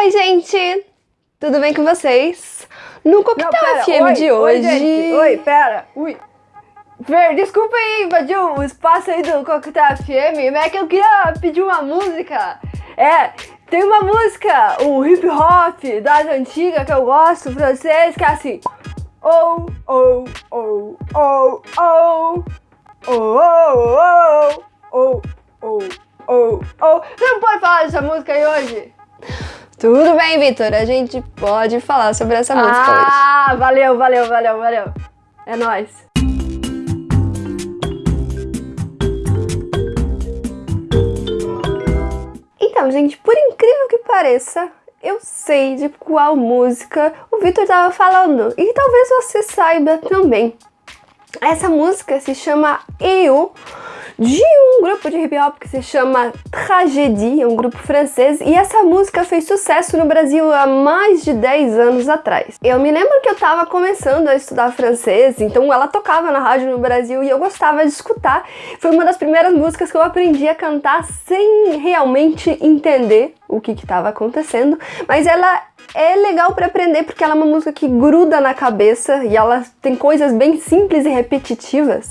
Oi, gente! Tudo bem com vocês? No Coquetel Não, FM oi, de oi, hoje... gente, oi, pera, ui. Ver, desculpa aí, invadiu o espaço aí do Coquetel FM, mas é que eu queria pedir uma música. É, tem uma música, um hip hop das antigas que eu gosto, francês, que é assim. Oh, oh, oh, oh, oh, oh, oh, oh, oh, oh, oh, oh. Você não pode falar dessa música aí hoje? Tudo bem, Vitor? A gente pode falar sobre essa música hoje. Ah, valeu, valeu, valeu, valeu. É nóis. Então, gente, por incrível que pareça, eu sei de qual música o Vitor estava falando. E talvez você saiba também. Essa música se chama Eu, de um grupo de hip hop que se chama Tragédie, é um grupo francês, e essa música fez sucesso no Brasil há mais de 10 anos atrás. Eu me lembro que eu tava começando a estudar francês, então ela tocava na rádio no Brasil e eu gostava de escutar. Foi uma das primeiras músicas que eu aprendi a cantar sem realmente entender o que estava acontecendo, mas ela é legal para aprender porque ela é uma música que gruda na cabeça e ela tem coisas bem simples e repetitivas,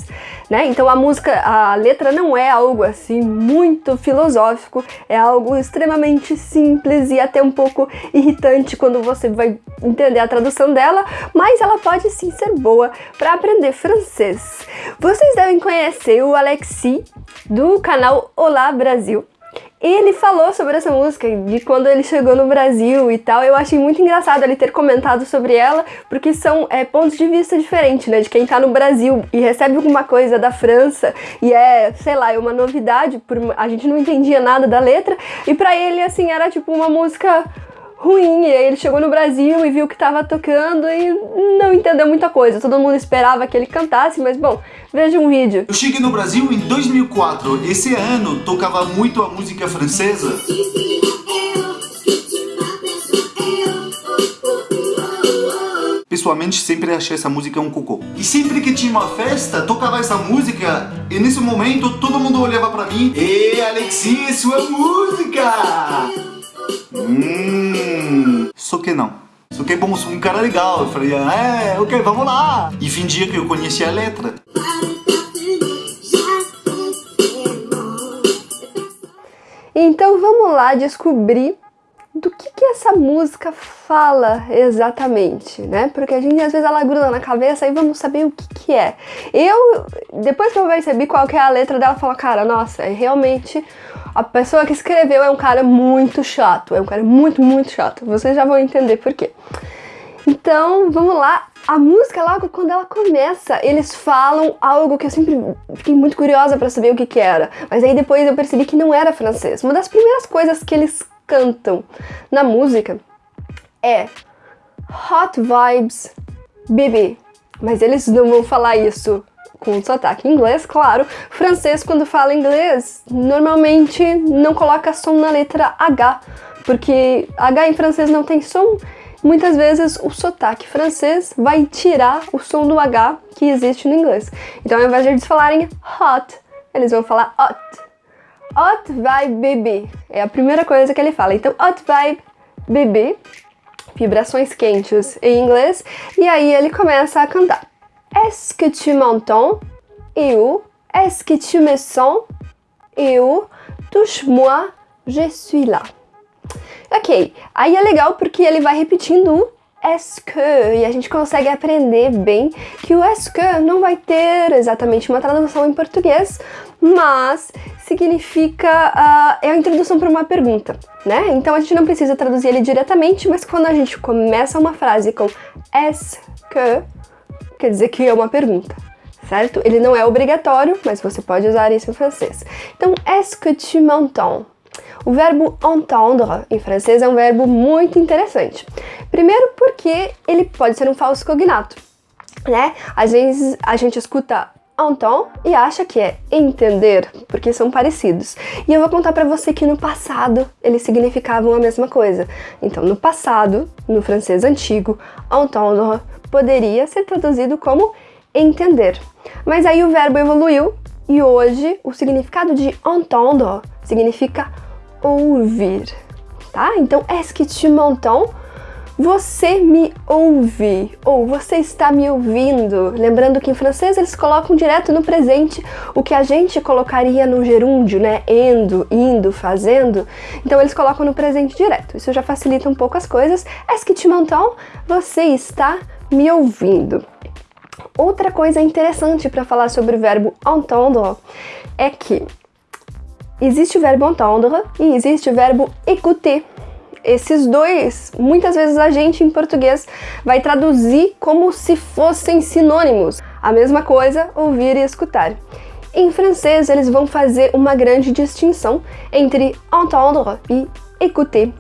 né? Então a música, a letra não é algo assim muito filosófico, é algo extremamente simples e até um pouco irritante quando você vai entender a tradução dela, mas ela pode sim ser boa para aprender francês. Vocês devem conhecer o Alexi do canal Olá Brasil. Ele falou sobre essa música, de quando ele chegou no Brasil e tal. Eu achei muito engraçado ele ter comentado sobre ela, porque são é, pontos de vista diferentes, né? De quem tá no Brasil e recebe alguma coisa da França e é, sei lá, é uma novidade, por, a gente não entendia nada da letra, e para ele, assim, era tipo uma música ruim. E aí ele chegou no Brasil e viu que tava tocando e não entendeu muita coisa. Todo mundo esperava que ele cantasse, mas bom, veja um vídeo. Eu cheguei no Brasil em 2004. Esse ano tocava muito a música francesa. Pessoalmente, sempre achei essa música um cocô. E sempre que tinha uma festa, tocava essa música e nesse momento todo mundo olhava pra mim Ei, Alexis, sua música! Hum, só que não. Só que bom, sou um cara legal. Eu falei, é, ok, vamos lá. E fingia que eu conhecia a letra. Então vamos lá descobrir do que, que essa música fala exatamente, né? Porque a gente às vezes ela gruda na cabeça e vamos saber o que, que é. Eu, depois que eu percebi qual que é a letra dela, falo, cara, nossa, é realmente a pessoa que escreveu é um cara muito chato, é um cara muito, muito chato. Vocês já vão entender por quê. Então, vamos lá. A música, logo quando ela começa, eles falam algo que eu sempre fiquei muito curiosa para saber o que que era. Mas aí depois eu percebi que não era francês. Uma das primeiras coisas que eles cantam na música é Hot Vibes Baby. Mas eles não vão falar isso com sotaque inglês, claro. Francês, quando fala inglês, normalmente não coloca som na letra H, porque H em francês não tem som. Muitas vezes o sotaque francês vai tirar o som do H que existe no inglês. Então, ao invés de eles falarem hot, eles vão falar hot. Hot vibe bebê. É a primeira coisa que ele fala. Então, hot vibe bebê, vibrações quentes em inglês. E aí ele começa a cantar. Est-ce que tu m'entends? Eu. Est-ce que tu me sens? Eu. Touche-moi, je suis là. Ok, aí é legal porque ele vai repetindo est-ce que e a gente consegue aprender bem que o est-ce que não vai ter exatamente uma tradução em português, mas significa uh, é a introdução para uma pergunta, né? Então a gente não precisa traduzir ele diretamente, mas quando a gente começa uma frase com est-ce que quer dizer que é uma pergunta, certo? Ele não é obrigatório, mas você pode usar isso em francês. Então, est-ce que tu m'entends? O verbo entendre em francês é um verbo muito interessante. Primeiro porque ele pode ser um falso cognato, né? Às vezes a gente escuta entend e acha que é entender, porque são parecidos. E eu vou contar para você que no passado eles significavam a mesma coisa. Então, no passado, no francês antigo, entendre poderia ser traduzido como entender. Mas aí o verbo evoluiu e hoje o significado de entendre significa ouvir. tá? Então, est-ce que tu m'entends? Você me ouve ou você está me ouvindo. Lembrando que em francês eles colocam direto no presente o que a gente colocaria no gerúndio, né? Endo, indo, fazendo. Então eles colocam no presente direto. Isso já facilita um pouco as coisas. Est-ce que tu m'entends? Você está me ouvindo. Outra coisa interessante para falar sobre o verbo entendre é que existe o verbo entendre e existe o verbo écouter esses dois, muitas vezes a gente em português vai traduzir como se fossem sinônimos. A mesma coisa, ouvir e escutar. Em francês, eles vão fazer uma grande distinção entre entendre e écouter.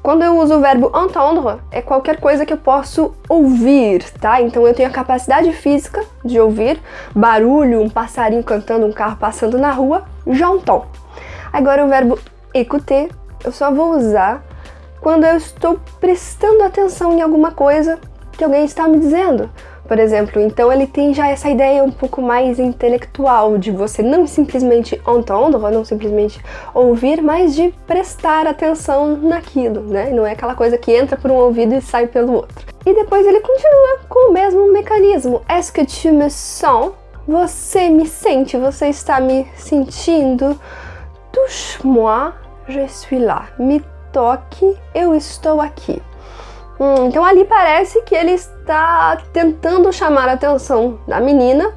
Quando eu uso o verbo entendre, é qualquer coisa que eu posso ouvir, tá? Então eu tenho a capacidade física de ouvir barulho, um passarinho cantando, um carro passando na rua, j'entends. Agora o verbo écouter, eu só vou usar quando eu estou prestando atenção em alguma coisa que alguém está me dizendo. Por exemplo, então ele tem já essa ideia um pouco mais intelectual de você não simplesmente entender, não simplesmente ouvir, mas de prestar atenção naquilo, né? Não é aquela coisa que entra por um ouvido e sai pelo outro. E depois ele continua com o mesmo mecanismo. Est-ce que tu me sens? Você me sente, você está me sentindo. Touche-moi, je suis là. Me toque, eu estou aqui. Hum, então ali parece que ele está tentando chamar a atenção da menina,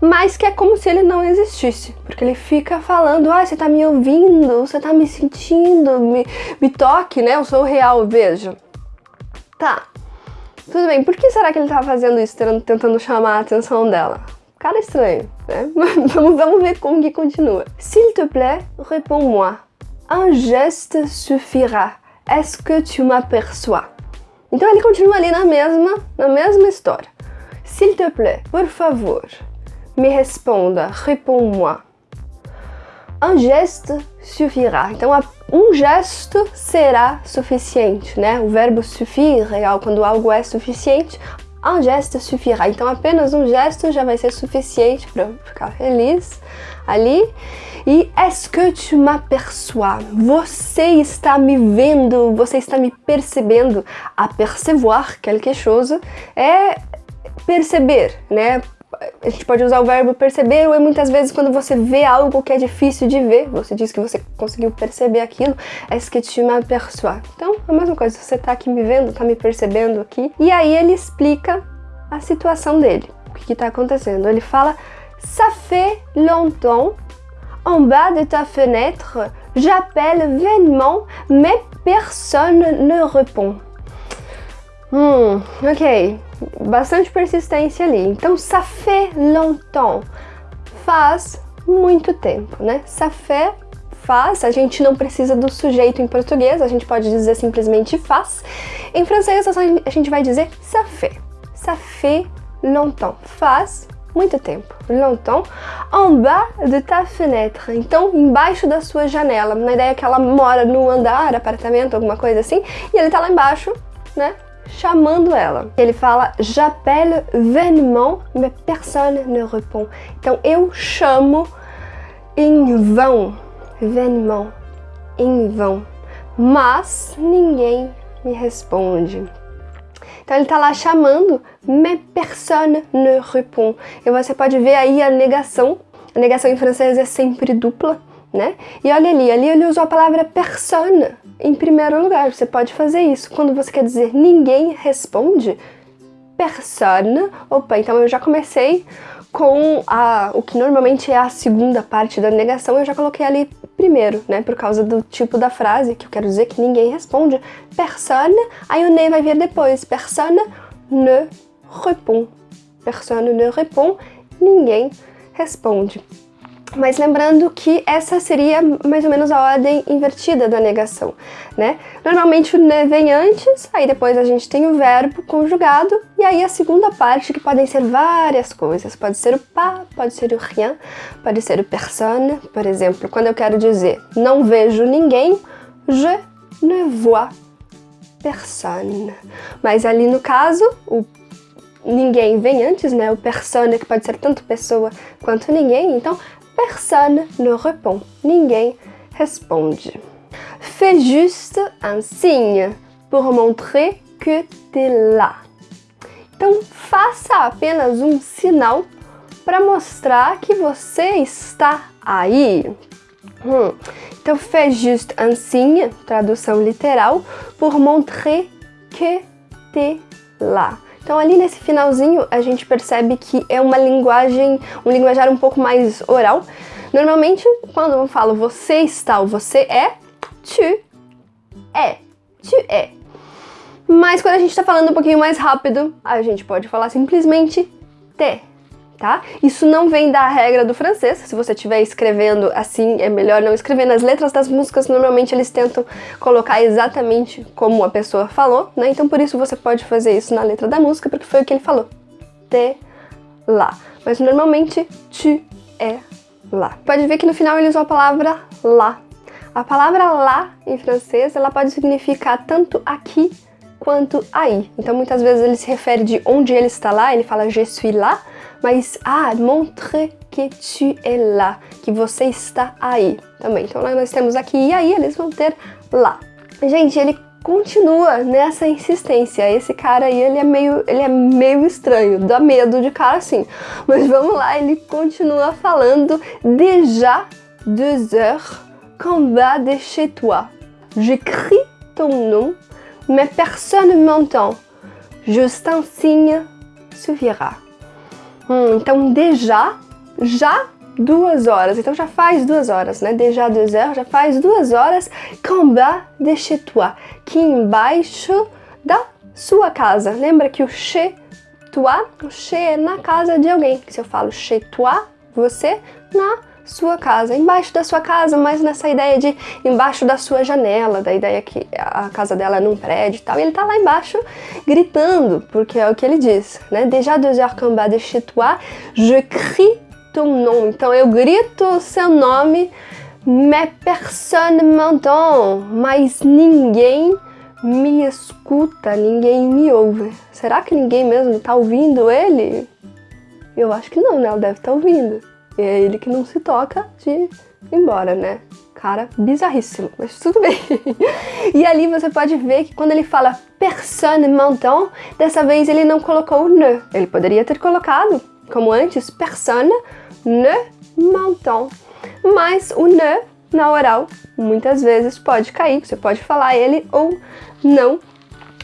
mas que é como se ele não existisse, porque ele fica falando, ah, você tá me ouvindo, você tá me sentindo, me, me toque, né, eu sou real, veja. Tá, tudo bem, por que será que ele tá fazendo isso, tentando chamar a atenção dela? Cara estranho, né? vamos, vamos ver como que continua. S'il te plaît, réponds-moi. Un geste suffira. Est-ce que tu m'aperçois? Então ele continua ali na mesma, na mesma história. S'il te plaît, por favor, me responda, réponds-moi. Un geste suffira. Então um gesto será suficiente, né? O verbo suffire é quando algo é suficiente. Un geste suffira. Então apenas um gesto já vai ser suficiente para ficar feliz ali. E est-ce que tu m'aperçois? Você está me vendo, você está me percebendo. Apercevoir quelque chose é perceber, né? A gente pode usar o verbo perceber ou muitas vezes quando você vê algo que é difícil de ver, você diz que você conseguiu perceber aquilo, est-ce que tu m'aperçois? Então, a mesma coisa, você está aqui me vendo, está me percebendo aqui. E aí ele explica a situação dele, o que está acontecendo. Ele fala, ça fait longtemps en bas de ta fenêtre, j'appelle vainement, mais personne ne répond. Hum, ok. Bastante persistência ali. Então, ça fait longtemps. Faz muito tempo, né? Ça fait faz, a gente não precisa do sujeito em português, a gente pode dizer simplesmente faz. Em francês, a gente vai dizer ça fait. Ça fait longtemps. Faz muito tempo, longtemps, en bas de ta fenêtre. Então, embaixo da sua janela. Na ideia que ela mora no andar, apartamento, alguma coisa assim, e ele tá lá embaixo, né? Chamando ela. Ele fala J'appelle vainement, mais personne ne répond. Então eu chamo em vão, vainement, em vão, mas ninguém me responde. Então ele está lá chamando, mais personne ne répond. E você pode ver aí a negação. A negação em francês é sempre dupla, né? E olha ali, ali ele usou a palavra personne em primeiro lugar. Você pode fazer isso. Quando você quer dizer ninguém responde, personne. Opa, então eu já comecei com a, o que normalmente é a segunda parte da negação, eu já coloquei ali primeiro, né? Por causa do tipo da frase, que eu quero dizer que ninguém responde. Personne, aí o ne vai vir depois. Personne ne répond. Personne ne répond, ninguém responde. Mas lembrando que essa seria mais ou menos a ordem invertida da negação, né? Normalmente o ne vem antes, aí depois a gente tem o verbo conjugado, e aí a segunda parte, que podem ser várias coisas. Pode ser o pas, pode ser o rien, pode ser o personne. Por exemplo, quando eu quero dizer não vejo ninguém, je ne vois personne. Mas ali no caso, o ninguém vem antes, né? O persona, que pode ser tanto pessoa quanto ninguém. Então, personne ne répond. Ninguém responde. fais juste un signe pour montrer que t'es là. Então, faça apenas um sinal para mostrar que você está aí. Hum. Então, fais juste un signe, tradução literal, pour montrer que t'es là. Então ali nesse finalzinho a gente percebe que é uma linguagem, um linguajar um pouco mais oral. Normalmente quando eu falo você está ou você é, tu é, tu é. Mas quando a gente está falando um pouquinho mais rápido, a gente pode falar simplesmente te tá? Isso não vem da regra do francês, se você estiver escrevendo assim, é melhor não escrever. Nas letras das músicas, normalmente eles tentam colocar exatamente como a pessoa falou, né? Então por isso você pode fazer isso na letra da música, porque foi o que ele falou. Te lá. Mas normalmente, tu é lá. Pode ver que no final ele usou a palavra lá. A palavra lá em francês, ela pode significar tanto aqui quanto aí. Então muitas vezes ele se refere de onde ele está lá, ele fala je suis là, mas ah, montre que tu es là, que você está aí também. Então nós temos aqui e aí, eles vão ter lá. Gente, ele continua nessa insistência. Esse cara aí, ele é meio, ele é meio estranho, dá medo de cara assim. Mas vamos lá, ele continua falando déjà deux heures qu'en bas de chez toi. J'écris ton nom, mais personne m'entend. Juste un signe suffira. Hum, então, déjà, já duas horas. Então já faz duas horas, né? Déjà deux heures, já faz duas horas. Qu'en bas de chez toi, que embaixo da sua casa. Lembra que o chez toi, o chez é na casa de alguém. Se eu falo chez toi, você, na sua casa, embaixo da sua casa, mas nessa ideia de embaixo da sua janela, da ideia que a casa dela é num prédio e tal, e ele tá lá embaixo gritando, porque é o que ele diz, né? Déjà deux heures qu'en bas de chez toi, je crie ton nom. Então eu grito seu nome, mais personne m'entend, mas ninguém me escuta, ninguém me ouve. Será que ninguém mesmo tá ouvindo ele? Eu acho que não, né? Ela deve estar tá ouvindo. É ele que não se toca de ir embora, né? Cara, bizarríssimo, mas tudo bem. e ali você pode ver que quando ele fala personne m'entend, dessa vez ele não colocou o ne. Ele poderia ter colocado, como antes, personne ne m'entend. Mas o ne, na oral, muitas vezes pode cair, você pode falar ele ou não.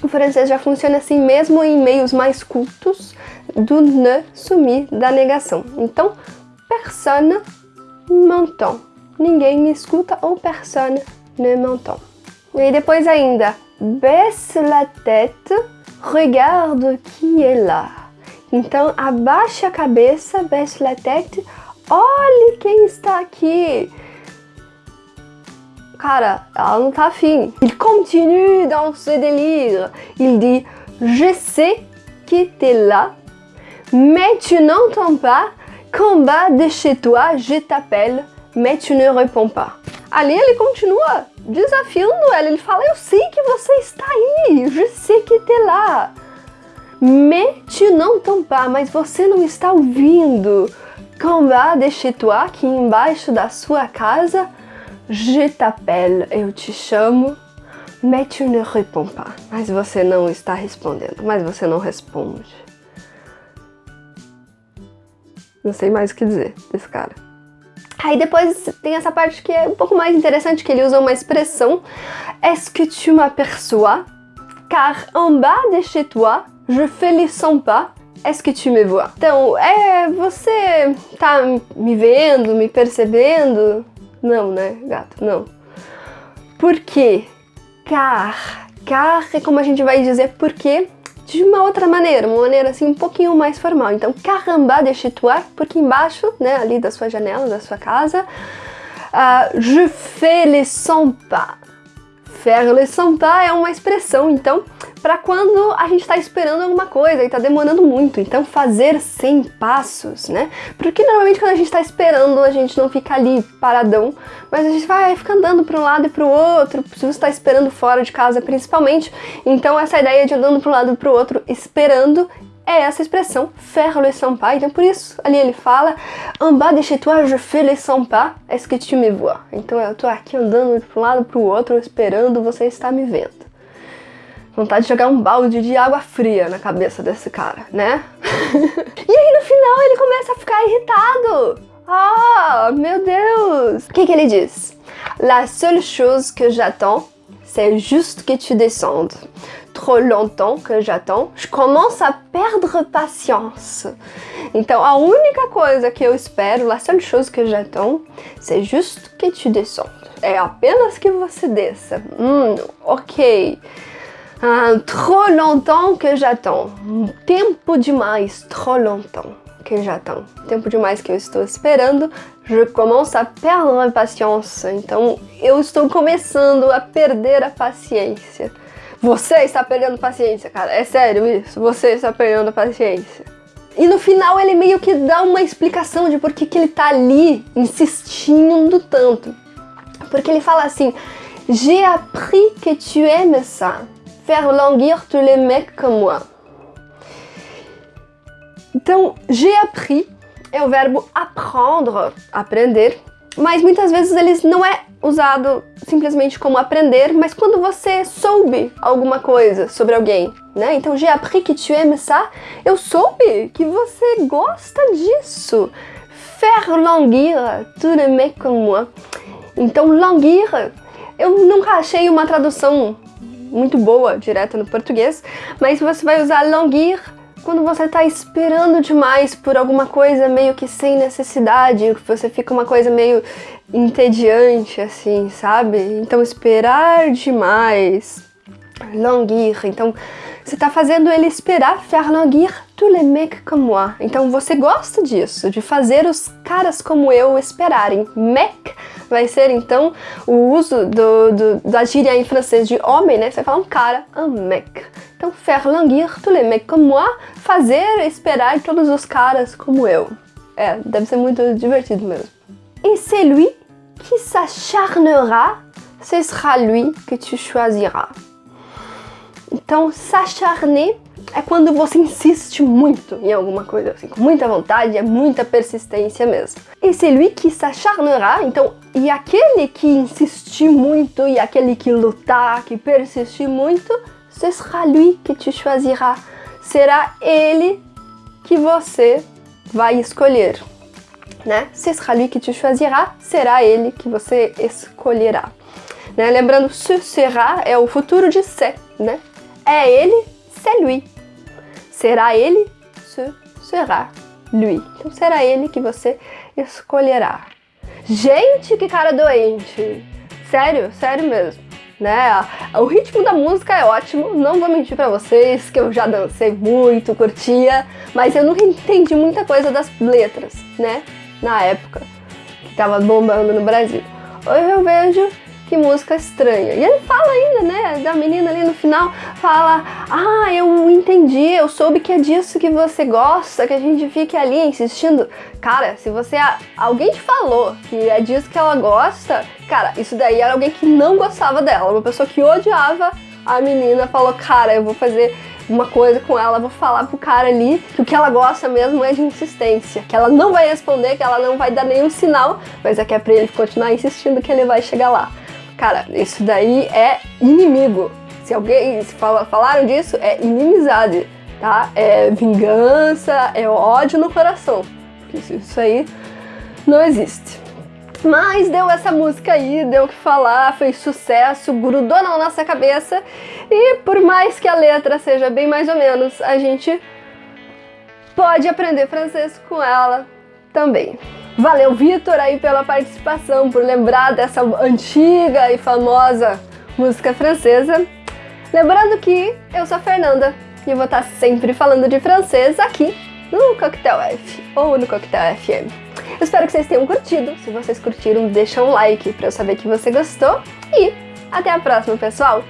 O francês já funciona assim mesmo em meios mais cultos do ne sumir da negação. Então, personne m'entend. Ninguém me escuta ou personne ne m'entend. E depois ainda, baisse la tête, regarde qui est là. Então, abaixe a cabeça, baisse la tête, olhe quem está aqui. Cara, ela não tá afim. Il continue dans ce délire. Il dit, je sais que t'es là, mais tu n'entends pas Combat de chez toi, je t'appelle, mais tu ne réponds pas. Ali ele continua desafiando ela. Ele fala: Eu sei que você está aí, je sais que tu es lá. Mais tu n'entends pas, mas você não está ouvindo. Combat de chez toi, aqui embaixo da sua casa, je t'appelle, eu te chamo, mais tu ne réponds pas. Mas você não está respondendo, mas você não responde. Não sei mais o que dizer desse cara. Aí depois tem essa parte que é um pouco mais interessante, que ele usa uma expressão Est-ce que tu m'aperçois? Car en bas de chez toi, je fais les 100 pas. Est-ce que tu me vois? Então, é, você tá me vendo, me percebendo? Não, né, gato? Não. Por quê? Car. Car é como a gente vai dizer porque de uma outra maneira, uma maneira assim um pouquinho mais formal. Então, caramba de chez toi, porque embaixo, né, ali da sua janela, da sua casa, uh, je fais les 100 pas. Les 100 pas é uma expressão, então, para quando a gente está esperando alguma coisa e está demorando muito. Então, fazer 100 passos, né? Porque normalmente quando a gente está esperando, a gente não fica ali paradão, mas a gente vai ficar andando para um lado e para o outro, se você está esperando fora de casa principalmente. Então, essa ideia de andando para um lado e para o outro, esperando é essa expressão, faire le sympa. Então, por isso, ali ele fala, en bas de chez toi, je fais le sympa, est-ce que tu me vois? Então, eu tô aqui andando de um lado pro outro, esperando você estar me vendo. Vontade de jogar um balde de água fria na cabeça desse cara, né? e aí, no final, ele começa a ficar irritado. Ah, meu Deus! O que que ele diz? La seule chose que j'attends, c'est juste que tu descendes trop longtemps que j'attends, je commence à perdre patience. Então, a única coisa que eu espero, la seule chose que j'attends, c'est juste que tu descendes. É apenas que você desça. Hum, ok. Ah, trop longtemps que j'attends. Tempo demais, trop longtemps que j'attends. Tempo demais que eu estou esperando. Je commence à perdre patience. Então, eu estou começando a perder a paciência. Você está perdendo paciência, cara. É sério isso. Você está perdendo paciência. E no final ele meio que dá uma explicação de por que, que ele tá ali insistindo tanto. Porque ele fala assim: J'ai appris que tu aimes ça. Faire languir tous les mecs comme moi. Então, j'ai appris é o verbo apprendre, aprender, mas muitas vezes ele não é usado simplesmente como aprender, mas quando você soube alguma coisa sobre alguém, né? Então, j'ai appris que tu aimes ça. Eu soube que você gosta disso. Faire languir tous les mecs comme moi. Então, languir, eu nunca achei uma tradução muito boa, direta no português, mas você vai usar languir quando você tá esperando demais por alguma coisa meio que sem necessidade, você fica uma coisa meio entediante, assim, sabe? Então, esperar demais, languir. Então, você tá fazendo ele esperar, faire languir tous les mecs comme moi. Então, você gosta disso, de fazer os caras como eu esperarem. Mec vai ser, então, o uso do, do, da gíria em francês de homem, né? Você vai falar um cara, un mec. Então, faire languir tous les mecs comme moi, fazer esperar todos os caras como eu. É, deve ser muito divertido mesmo. Et c'est lui qui s'acharnera, ce sera lui que tu choisiras. Então, s'acharner é quando você insiste muito em alguma coisa, assim, com muita vontade, é muita persistência mesmo. E c'est lui qui s'acharnera, então, e aquele que insistir muito, e aquele que lutar, que persistir muito, ce sera lui que tu choisiras. Será ele que você vai escolher, né? Ce sera lui que tu choisiras, será ele que você escolherá. Né? Lembrando, ce sera é o futuro de se, né? É ele, c'est lui. Será ele, ce sera lui. Então será ele que você escolherá. Gente, que cara doente! Sério, sério mesmo né? O ritmo da música é ótimo, não vou mentir para vocês que eu já dancei muito, curtia, mas eu nunca entendi muita coisa das letras, né? Na época que tava bombando no Brasil. Hoje eu vejo que música estranha. E ele fala ainda, né, da menina ali no final, fala, ah, eu entendi, eu soube que é disso que você gosta, que a gente fique ali insistindo. Cara, se você, alguém te falou que é disso que ela gosta, cara, isso daí era alguém que não gostava dela, uma pessoa que odiava a menina, falou, cara, eu vou fazer uma coisa com ela, vou falar pro cara ali que o que ela gosta mesmo é de insistência, que ela não vai responder, que ela não vai dar nenhum sinal, mas é que é pra ele continuar insistindo que ele vai chegar lá. Cara, isso daí é inimigo. Se alguém se fala, falaram disso, é inimizade, tá? É vingança, é ódio no coração. Isso, isso aí não existe. Mas deu essa música aí, deu o que falar, fez sucesso, grudou na nossa cabeça. E por mais que a letra seja bem mais ou menos, a gente pode aprender francês com ela também. Valeu, Vitor, aí pela participação, por lembrar dessa antiga e famosa música francesa. Lembrando que eu sou a Fernanda e vou estar sempre falando de francês aqui no Coquetel F ou no Coquetel FM. Espero que vocês tenham curtido. Se vocês curtiram, deixa um like para eu saber que você gostou. E até a próxima, pessoal!